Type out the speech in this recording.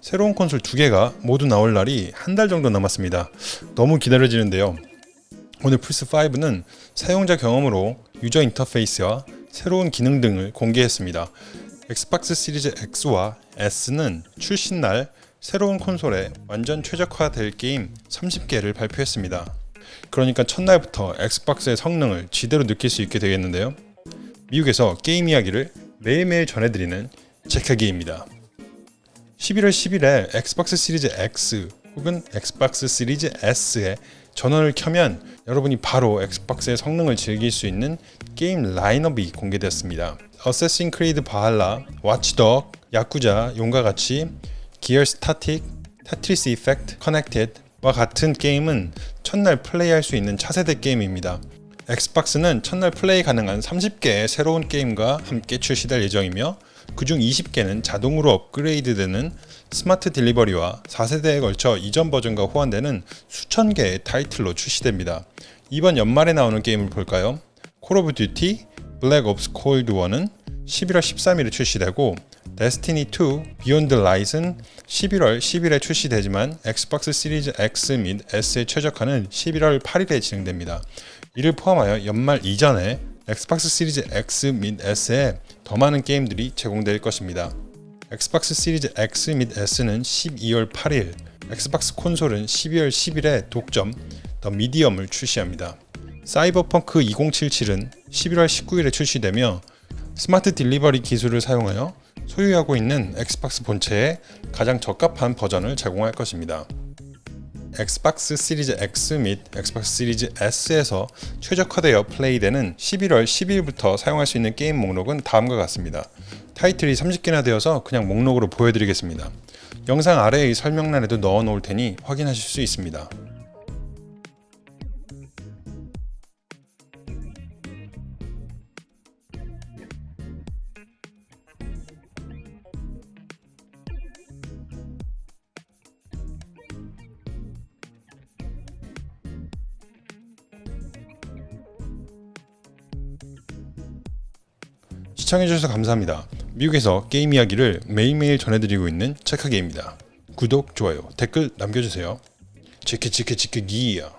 새로운 콘솔 두 개가 모두 나올 날이 한 달 정도 남았습니다. 너무 기다려지는데요. 오늘 플스5는 사용자 경험으로 유저 인터페이스와 새로운 기능 등을 공개했습니다. Xbox Series X와 S는 출시날 새로운 콘솔에 완전 최적화될 게임 30개를 발표했습니다. 그러니까 첫날부터 Xbox의 성능을 지대로 느낄 수 있게 되겠는데요. 미국에서 게임 이야기를 매일매일 전해드리는 체크기입니다. 11월 10일에 Xbox Series X 혹은 Xbox Series S에 전원을 켜면 여러분이 바로 Xbox의 성능을 즐길 수 있는 게임 라인업이 공개되었습니다. Assassin's Creed Valhalla, Watch Dogs, 야쿠자, 용과 같이 Gears Tactics, Tetris Effect, Connected와 같은 게임은 첫날 플레이할 수 있는 차세대 게임입니다. Xbox는 첫날 플레이 가능한 30개의 새로운 게임과 함께 출시될 예정이며 그중 20개는 자동으로 업그레이드되는 Smart Delivery와 4세대에 걸쳐 이전 버전과 호환되는 수천 개의 타이틀로 출시됩니다. 이번 연말에 나오는 게임을 볼까요? Call of Duty Black Ops Cold War은 11월 13일에 출시되고 Destiny 2 Beyond Light는 11월 10일에 출시되지만 Xbox Series X 및 S의 최적화는 11월 8일에 진행됩니다. 이를 포함하여 연말 이전에 Xbox 시리즈 X 및 S에 더 많은 게임들이 제공될 것입니다. Xbox 시리즈 X 및 S는 12월 8일, Xbox 콘솔은 12월 10일에 독점 The Medium을 출시합니다. 사이버펑크 2077은 11월 19일에 출시되며 Smart Delivery 기술을 사용하여 소유하고 있는 Xbox 본체의 가장 적합한 버전을 제공할 것입니다. Xbox 시리즈 X 및 Xbox 시리즈 S에서 최적화되어 플레이되는 11월 10일부터 사용할 수 있는 게임 목록은 다음과 같습니다. 타이틀이 30개나 되어서 그냥 목록으로 보여드리겠습니다. 영상 아래의 설명란에도 넣어 놓을 테니 확인하실 수 있습니다. 시청해주셔서 감사합니다. 미국에서 게임 이야기를 매일매일 전해드리고 있는 체크게임입니다. 구독, 좋아요, 댓글 남겨주세요. 치키치키치키기야